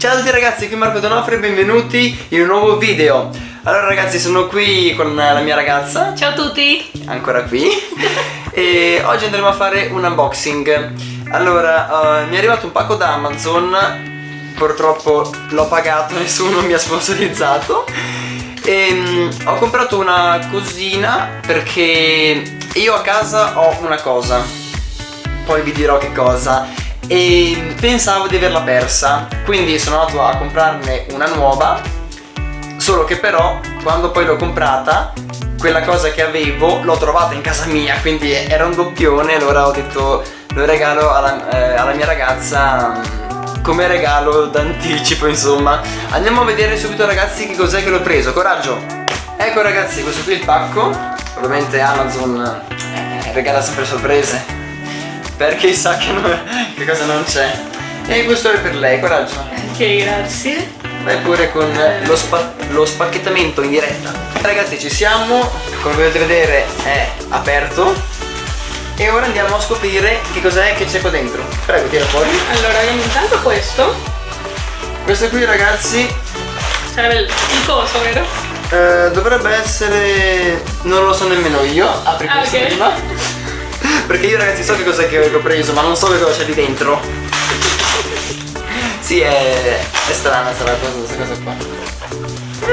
Ciao a tutti ragazzi, qui Marco Donofrio e benvenuti in un nuovo video. Allora ragazzi, sono qui con la mia ragazza. Ciao a tutti. Ancora qui. E oggi andremo a fare un unboxing. Allora, uh, mi è arrivato un pacco da Amazon. Purtroppo l'ho pagato, nessuno mi ha sponsorizzato. E um, ho comprato una cosina perché io a casa ho una cosa. Poi vi dirò che cosa e pensavo di averla persa quindi sono andato a comprarne una nuova solo che però quando poi l'ho comprata quella cosa che avevo l'ho trovata in casa mia quindi era un doppione allora ho detto lo regalo alla, eh, alla mia ragazza mm, come regalo d'anticipo insomma. Andiamo a vedere subito ragazzi che cos'è che l'ho preso. Coraggio! Ecco ragazzi questo qui è il pacco. Ovviamente Amazon eh, regala sempre sorprese perché sa che, non, che cosa non c'è. E questo è per lei, coraggio. Ok, grazie. Vai pure con lo, spa lo spacchettamento in diretta. Ragazzi ci siamo. Come potete vedere è aperto. E ora andiamo a scoprire che cos'è che c'è qua dentro. Prego tira fuori. Allora abbiamo intanto questo. Questo qui ragazzi sarebbe il coso vero? Eh, dovrebbe essere non lo so nemmeno io. Apri ah, questo okay. prima perché io ragazzi so che cos'è che ho preso Ma non so che cosa c'è lì dentro. Sì è, è strana sarà questa cosa qua.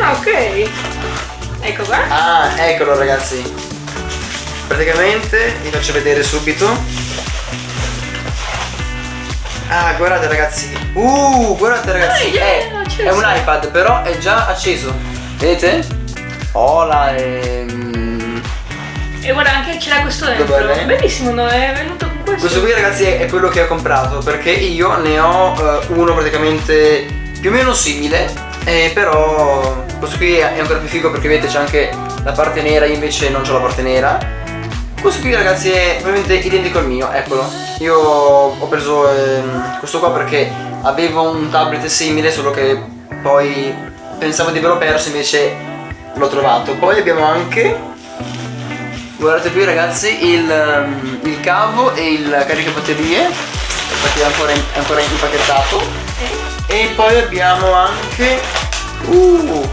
Ah ok. Ecco qua. Ah eccolo ragazzi. Praticamente vi faccio vedere subito. Ah guardate ragazzi. Uh guardate ragazzi. Ah, è, è, un iPad però è già acceso. Vedete? Hola ehm e guarda anche c'era questo dentro. Bellissimo, no? È venuto con questo. Questo qui ragazzi è quello che ho comprato perché io ne ho uh, uno praticamente più o meno simile. Eh, però questo qui è ancora più figo perché vedete c'è anche la parte nera, io invece non ho la parte nera. Questo qui ragazzi è veramente identico al mio, eccolo. Io ho preso eh, questo qua perché avevo un tablet simile solo che poi pensavo di averlo perso invece l'ho trovato. Poi abbiamo anche guardate qui ragazzi il, um, il cavo e il caricabatterie infatti è ancora, in, è ancora impacchettato. E poi abbiamo anche uh,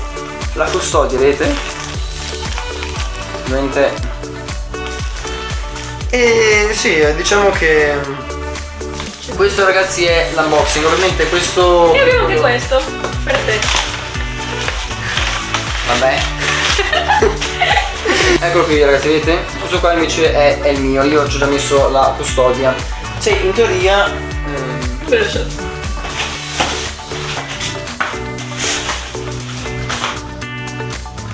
la custodia vedete? Ovviamente. E sì diciamo che questo ragazzi è l'unboxing. Ovviamente questo e abbiamo anche questo per te. Vabbè Eccolo qui ragazzi, vedete? Questo qua invece è, è il mio, io ci ho già messo la custodia. Sì, in teoria... Ehm...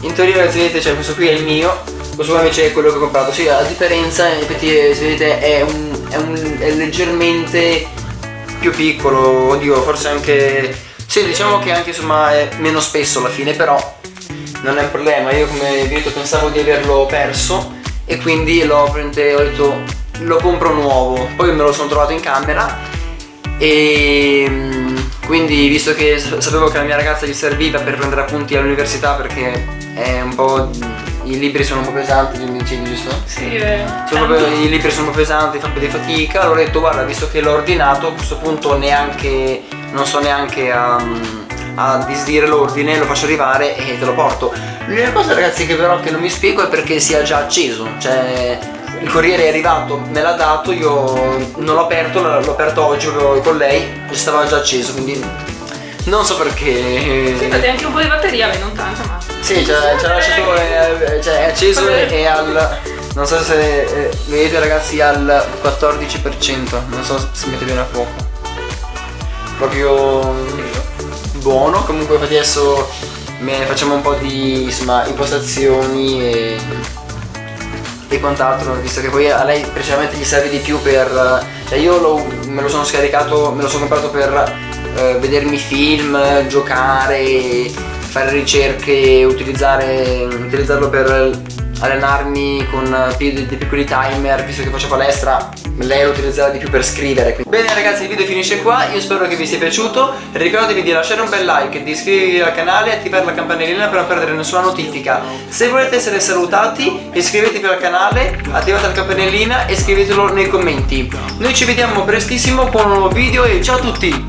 In teoria ragazzi vedete, cioè questo qui è il mio, questo qua invece è quello che ho comprato. Sì, la differenza, infatti, se vedete, è, un, è, un, è leggermente più piccolo, oddio, forse anche... Sì, diciamo che anche insomma è meno spesso alla fine, però non è un problema io come vi detto pensavo di averlo perso e quindi l'ho detto lo compro nuovo poi me lo sono trovato in camera e mm, quindi visto che sapevo che la mia ragazza gli serviva per prendere appunti all'università perché è un po' i libri sono un po' pesanti, mi dicevi giusto? Sì, eh. I libri sono un po' pesanti, fa un po' di fatica, allora ho detto guarda visto che l'ho ordinato a questo punto neanche, non so neanche a... Um, a disdire l'ordine, lo faccio arrivare e te lo porto. L'unica cosa ragazzi che però che non mi spiego è perché sia già acceso, cioè il corriere è arrivato, me l'ha dato, io non l'ho aperto, l'ho aperto oggi con lei e stava già acceso, quindi non so perché. Sì, infatti anche un po' di batteria, beh, non tanta, ma. Sì, ci ha lasciato, cioè, è acceso e al. Non so se eh, vedete ragazzi al 14%, non so se mette bene a fuoco. Proprio buono. Comunque adesso facciamo un po' di insomma, impostazioni e, e quant'altro visto che poi a lei precisamente gli serve di più per cioè io lo, me lo sono scaricato me lo sono comprato per eh, vedermi film giocare fare ricerche utilizzarlo per allenarmi con dei piccoli timer visto che faccio palestra lei lo utilizzerà di più per scrivere quindi. bene ragazzi il video finisce qua. Io spero che vi sia piaciuto. Ricordatevi di lasciare un bel like di iscrivervi al canale e attivare la campanellina per non perdere nessuna notifica. Se volete essere salutati iscrivetevi al canale attivate la campanellina e scrivetelo nei commenti. Noi ci vediamo prestissimo con un nuovo video e ciao a tutti